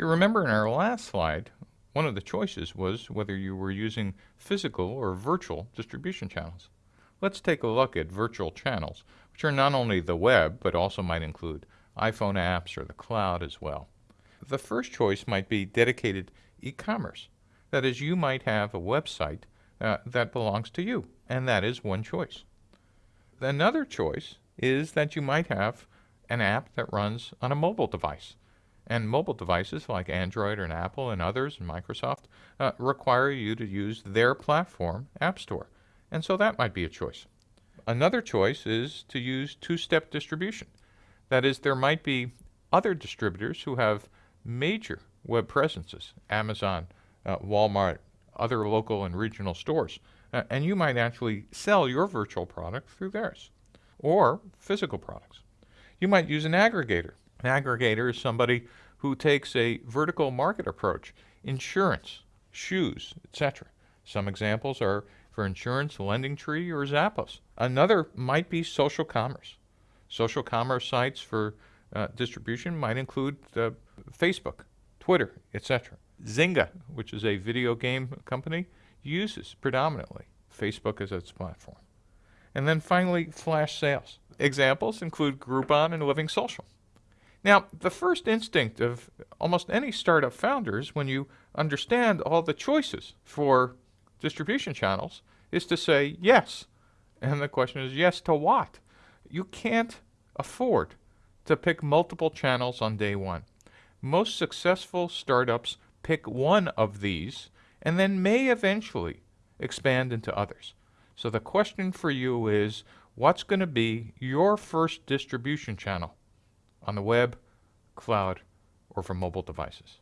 you remember in our last slide, one of the choices was whether you were using physical or virtual distribution channels. Let's take a look at virtual channels, which are not only the web, but also might include iPhone apps or the cloud as well. The first choice might be dedicated e-commerce. That is, you might have a website uh, that belongs to you, and that is one choice. Another choice is that you might have an app that runs on a mobile device. And mobile devices like Android and Apple and others and Microsoft uh, require you to use their platform, App Store. And so that might be a choice. Another choice is to use two-step distribution. That is, there might be other distributors who have major web presences, Amazon, uh, Walmart, other local and regional stores, uh, and you might actually sell your virtual product through theirs, or physical products. You might use an aggregator. An aggregator is somebody who takes a vertical market approach, insurance, shoes, etc. Some examples are for insurance, LendingTree or Zappos. Another might be social commerce. Social commerce sites for uh, distribution might include uh, Facebook, Twitter, etc. Zynga, which is a video game company, uses predominantly Facebook as its platform. And then finally, flash sales. Examples include Groupon and Living Social. Now, the first instinct of almost any startup founders when you understand all the choices for distribution channels is to say yes. And the question is yes to what? You can't afford to pick multiple channels on day one. Most successful startups pick one of these and then may eventually expand into others. So the question for you is, what's going to be your first distribution channel on the web, cloud, or for mobile devices?